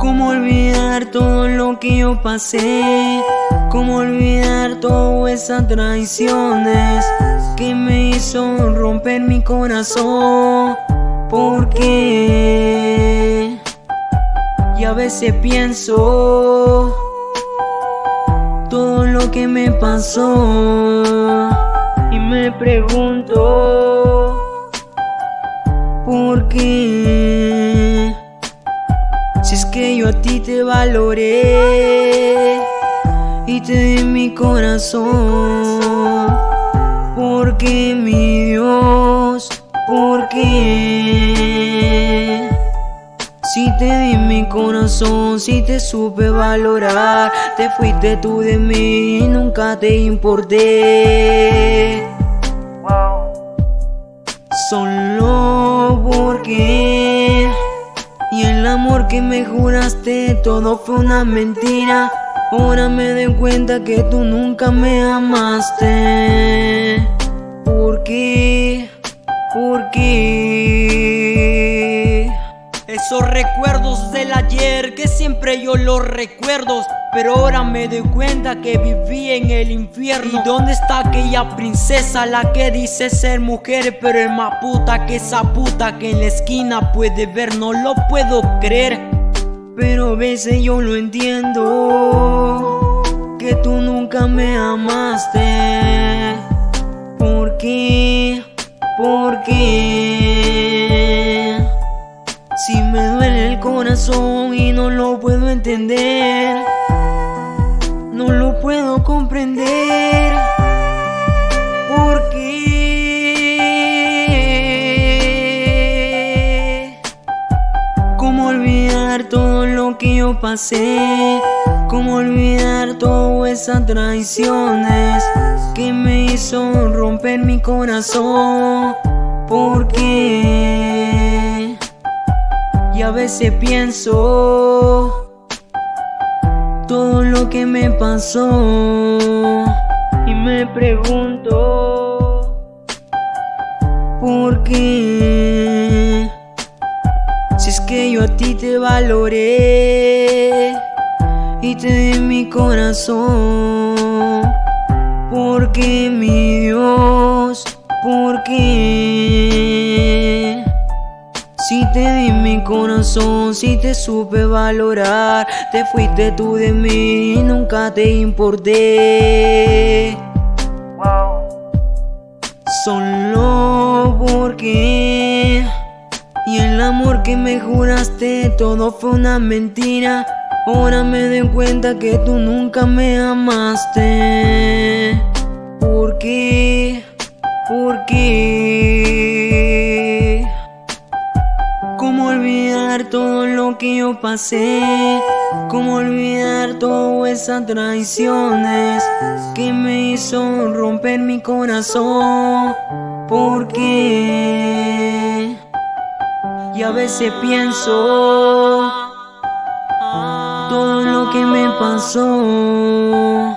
¿Cómo olvidar todo lo que yo pasé? ¿Cómo olvidar todas esas traiciones que me hizo romper mi corazón? Porque y a veces pienso todo lo que me pasó y me pregunto si es que yo a ti te valoré y te di mi corazón porque mi Dios porque si te di mi corazón, si te supe valorar Te fuiste tú de mí y nunca te importé. Solo porque amor que me juraste todo fue una mentira Ahora me doy cuenta que tú nunca me amaste ¿Por qué? ¿Por qué? Esos recuerdos del ayer que siempre yo los recuerdo Pero ahora me doy cuenta que viví en el infierno ¿Y dónde está aquella princesa la que dice ser mujer Pero es más puta que esa puta que en la esquina puede ver No lo puedo creer Pero a veces yo lo entiendo Que tú nunca me amaste ¿Por qué? ¿Por qué? Si me duele el corazón y no lo puedo entender No lo puedo comprender ¿Por qué? ¿Cómo olvidar todo lo que yo pasé? ¿Cómo olvidar todas esas traiciones que me hizo romper mi corazón? ¿Por qué? Y a veces pienso lo que me pasó. Y me pregunto ¿por qué? Si es que yo a ti te valoré y te di mi corazón. Porque mi Dios, porque si te di mi corazón, si te supe valorar. Te fuiste tú de mí y nunca te importé. Solo porque Y el amor que me juraste todo fue una mentira. Ahora me doy cuenta que tú nunca me amaste olvidar todo lo que yo pasé? ¿Cómo olvidar todas esas traiciones que me hizo romper mi corazón? ¿Por qué? Y a veces pienso todo lo que me pasó.